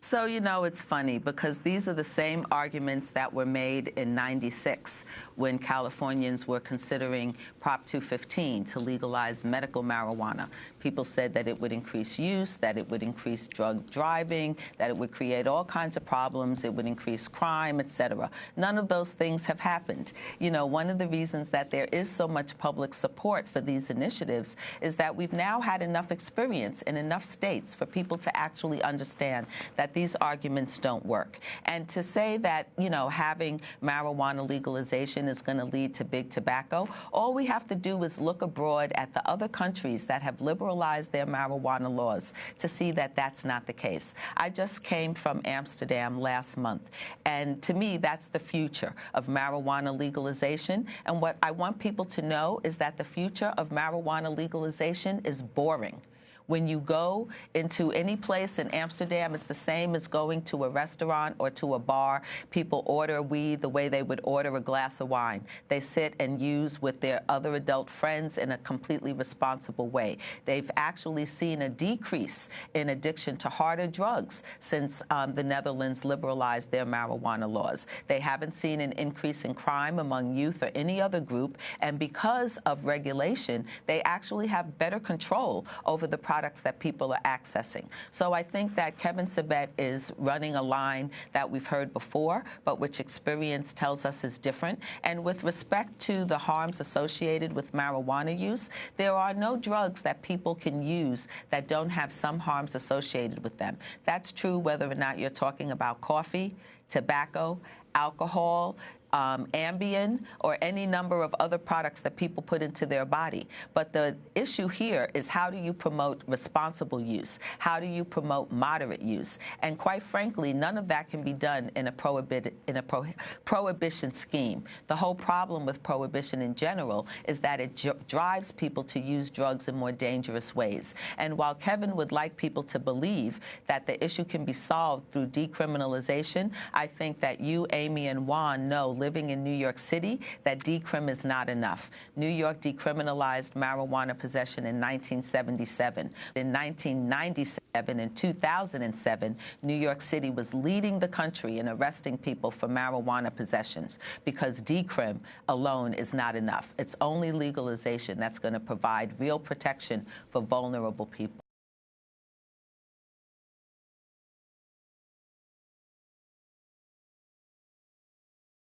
So, you know, it's funny because these are the same arguments that were made in 96 when Californians were considering Prop 215 to legalize medical marijuana. People said that it would increase use, that it would increase drug driving, that it would create all kinds of problems, it would increase crime, et cetera. None of those things have happened. You know, one of the reasons that there is so much public support for these initiatives is that we've now had enough experience in enough states for people to actually understand that these arguments don't work. And to say that, you know, having marijuana legalization is going to lead to big tobacco, all we have to do is look abroad at the other countries that have liberalized their marijuana laws to see that that's not the case. I just came from Amsterdam last month, and to me, that's the future of marijuana legalization. And what I want people to know is that the future of marijuana legalization is boring. When you go into any place in Amsterdam, it's the same as going to a restaurant or to a bar. People order weed the way they would order a glass of wine. They sit and use with their other adult friends in a completely responsible way. They've actually seen a decrease in addiction to harder drugs since um, the Netherlands liberalized their marijuana laws. They haven't seen an increase in crime among youth or any other group. And because of regulation, they actually have better control over the products that people are accessing. So I think that Kevin Sabet is running a line that we've heard before, but which experience tells us is different. And with respect to the harms associated with marijuana use, there are no drugs that people can use that don't have some harms associated with them. That's true whether or not you're talking about coffee, tobacco, alcohol, um, Ambien, or any number of other products that people put into their body. But the issue here is how do you promote responsible use? How do you promote moderate use? And quite frankly, none of that can be done in a, prohibit, in a pro prohibition scheme. The whole problem with prohibition in general is that it drives people to use drugs in more dangerous ways. And while Kevin would like people to believe that the issue can be solved through decriminalization, I think that you, Amy, and Juan know living in New York City that decrim is not enough. New York decriminalized marijuana possession in 1977. In 1997 and 2007, New York City was leading the country in arresting people for marijuana possessions because decrim alone is not enough. It's only legalization that's going to provide real protection for vulnerable people.